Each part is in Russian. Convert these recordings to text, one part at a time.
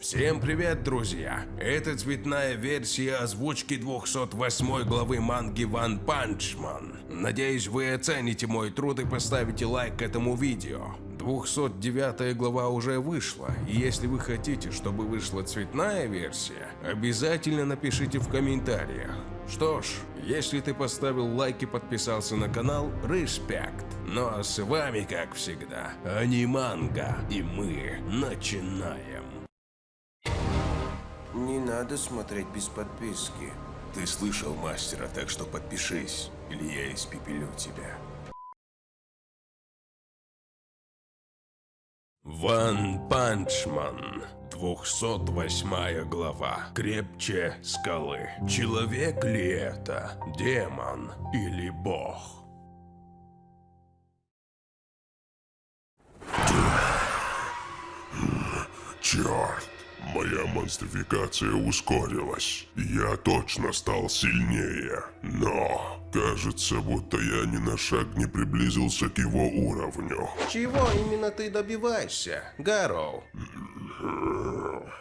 Всем привет, друзья! Это цветная версия озвучки 208 главы манги One Punch Man. Надеюсь, вы оцените мой труд и поставите лайк этому видео. 209 глава уже вышла, и если вы хотите, чтобы вышла цветная версия, обязательно напишите в комментариях. Что ж, если ты поставил лайк и подписался на канал, респект. Ну а с вами, как всегда, Аниманга, и мы начинаем. Не надо смотреть без подписки. Ты слышал мастера, так что подпишись, или я испепелю тебя. One Punch Man. 208 глава. Крепче скалы. Человек ли это? Демон или бог? Черт, моя монстрификация ускорилась. Я точно стал сильнее. Но, кажется, будто я ни на шаг не приблизился к его уровню. Чего именно ты добиваешься, Гарроу?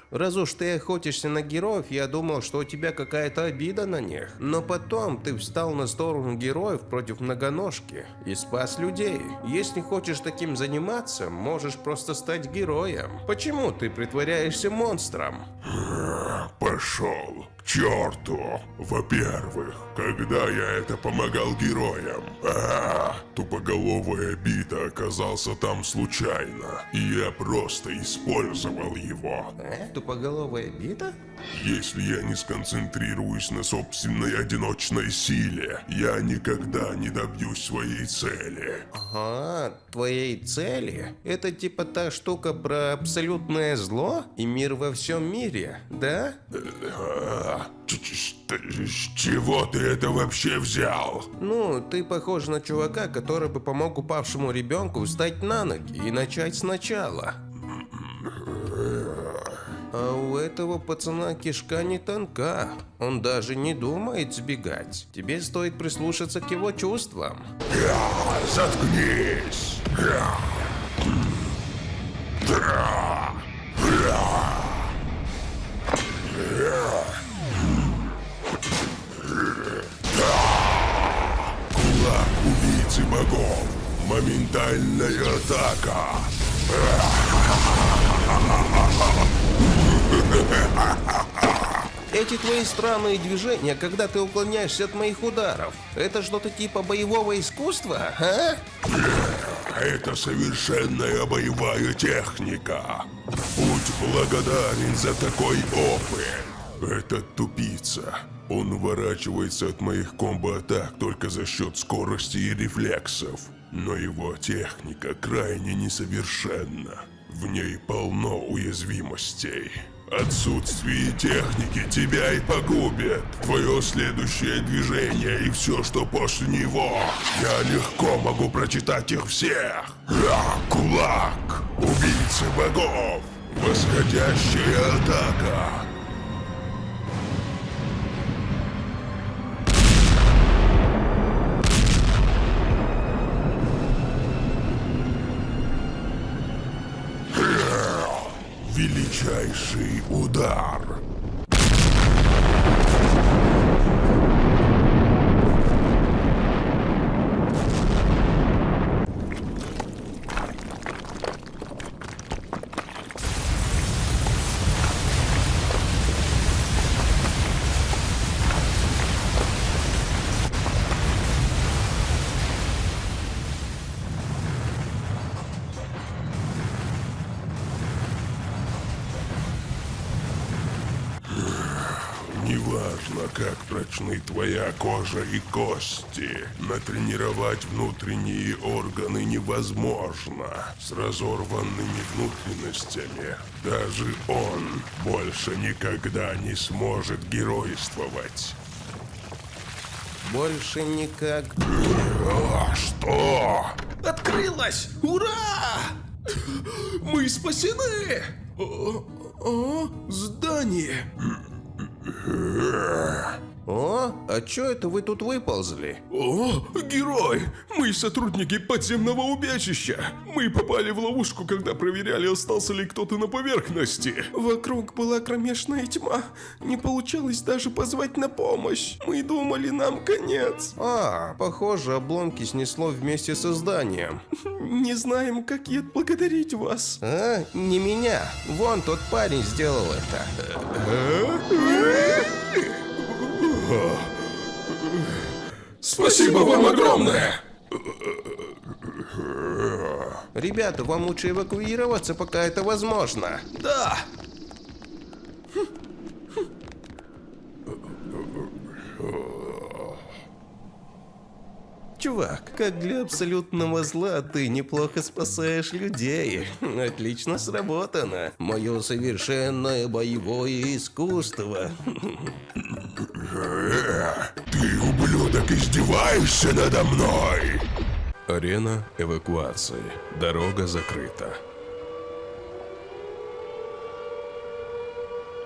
Раз уж ты охотишься на героев, я думал, что у тебя какая-то обида на них. Но потом ты встал на сторону героев против многоножки и спас людей. Если хочешь таким заниматься, можешь просто стать героем. Почему ты притворяешься монстром? Пошел черту. Во-первых, когда я это помогал героям, а, тупоголовая бита оказался там случайно, и я просто использовал его. Э? Тупоголовая бита? Если я не сконцентрируюсь на собственной одиночной силе, я никогда не добьюсь своей цели. Ага, твоей цели? Это типа та штука про абсолютное зло и мир во всем мире, да? А, что- С чего ты это вообще взял? Ну, ты похож на чувака, который бы помог упавшему ребенку встать на ноги и начать сначала. А у этого пацана кишка не тонка. Он даже не думает сбегать. Тебе стоит прислушаться к его чувствам. Заткнись! Да. Богов. Моментальная атака. Эти твои странные движения, когда ты уклоняешься от моих ударов, это что-то типа боевого искусства, а? Это совершенная боевая техника. Будь благодарен за такой опыт. Этот тупица. Он уворачивается от моих комбо-атак только за счет скорости и рефлексов. Но его техника крайне несовершенна. В ней полно уязвимостей. Отсутствие техники тебя и погубит. Твое следующее движение и все, что после него. Я легко могу прочитать их всех. А, кулак. Убийцы богов. Восходящая атака. Величайший удар. Неважно, как прочны твоя кожа и кости, натренировать внутренние органы невозможно. С разорванными внутренностями даже он больше никогда не сможет геройствовать. Больше никак... А что? Открылась! Ура! Мы спасены! О, о, здание! О, а чё это вы тут выползли? О, герой! Мы сотрудники подземного убежища. Мы попали в ловушку, когда проверяли, остался ли кто-то на поверхности. Вокруг была кромешная тьма. Не получалось даже позвать на помощь. Мы думали, нам конец. А, похоже, обломки снесло вместе со зданием. Не знаем, как и отблагодарить вас. А, не меня. Вон тот парень сделал это. Спасибо вам огромное! Ребята, вам лучше эвакуироваться, пока это возможно. Да! Чувак, как для абсолютного зла ты неплохо спасаешь людей. Отлично сработано. Мое совершенное боевое искусство. Ты, ублюдок, издеваешься надо мной? Арена эвакуации. Дорога закрыта.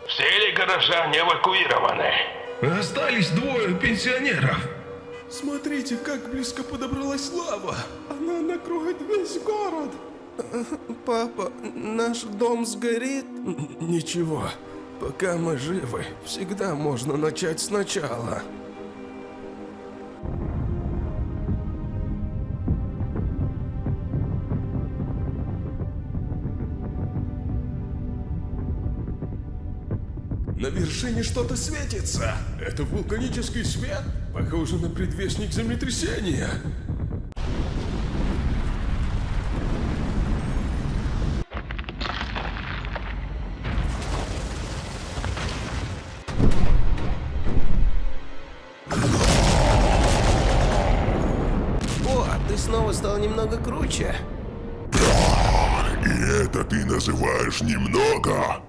Все ли горожане эвакуированы? Остались двое пенсионеров. Смотрите, как близко подобралась лава. Она накроет весь город. Папа, наш дом сгорит? Ничего, пока мы живы, всегда можно начать сначала. На вершине что-то светится. Это вулканический свет? Похоже на предвестник землетрясения. О, ты снова стал немного круче. И это ты называешь немного?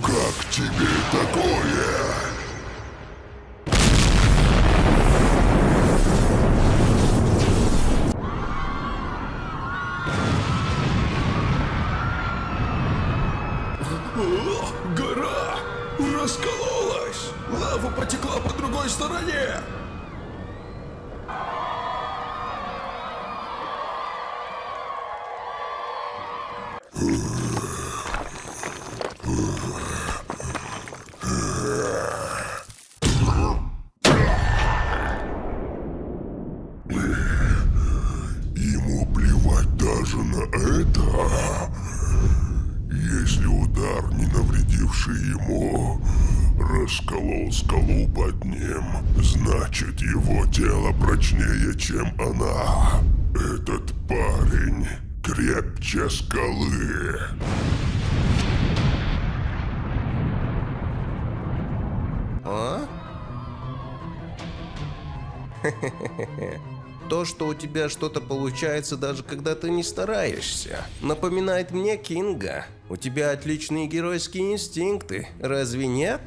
Как тебе такое? Гора! Раскололась! Лава потекла по другой стороне! Расколол скалу под ним, значит его тело прочнее, чем она. Этот парень крепче скалы. А? То, что у тебя что-то получается, даже когда ты не стараешься, напоминает мне Кинга. У тебя отличные геройские инстинкты, разве нет?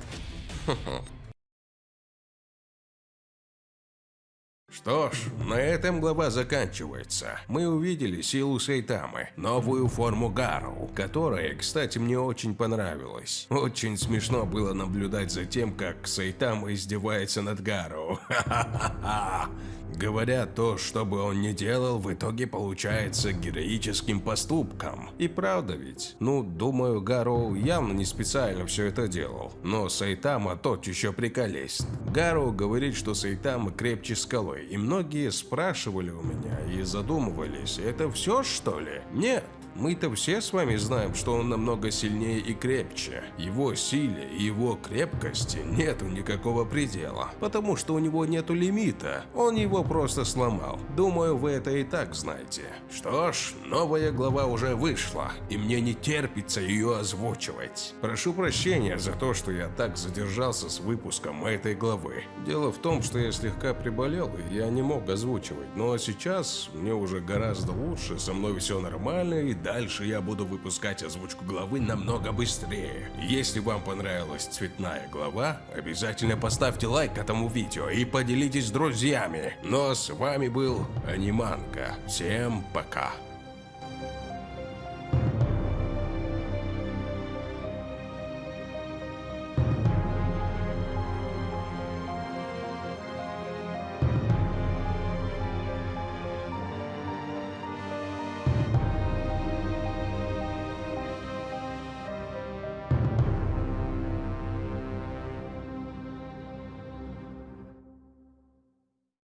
Что ж, на этом глава заканчивается. Мы увидели силу Сейтамы, новую форму Гару, которая, кстати, мне очень понравилась. Очень смешно было наблюдать за тем, как Сейтама издевается над Гару. Ха-ха-ха. Говорят, то, что бы он ни делал, в итоге получается героическим поступком. И правда ведь? Ну, думаю, Гару явно не специально все это делал. Но Сайтама тот еще приколест. Гару говорит, что Сайтама крепче скалы, и многие спрашивали у меня и задумывались, это все что ли? Нет. Мы-то все с вами знаем, что он намного сильнее и крепче. Его силе и его крепкости нету никакого предела, потому что у него нету лимита. Он его просто сломал. Думаю, вы это и так знаете. Что ж, новая глава уже вышла, и мне не терпится ее озвучивать. Прошу прощения за то, что я так задержался с выпуском этой главы. Дело в том, что я слегка приболел, и я не мог озвучивать. Но сейчас мне уже гораздо лучше, со мной все нормально, и дальше я буду выпускать озвучку главы намного быстрее. Если вам понравилась цветная глава, обязательно поставьте лайк этому видео и поделитесь с друзьями. Но с вами был Аниманка. Всем пока.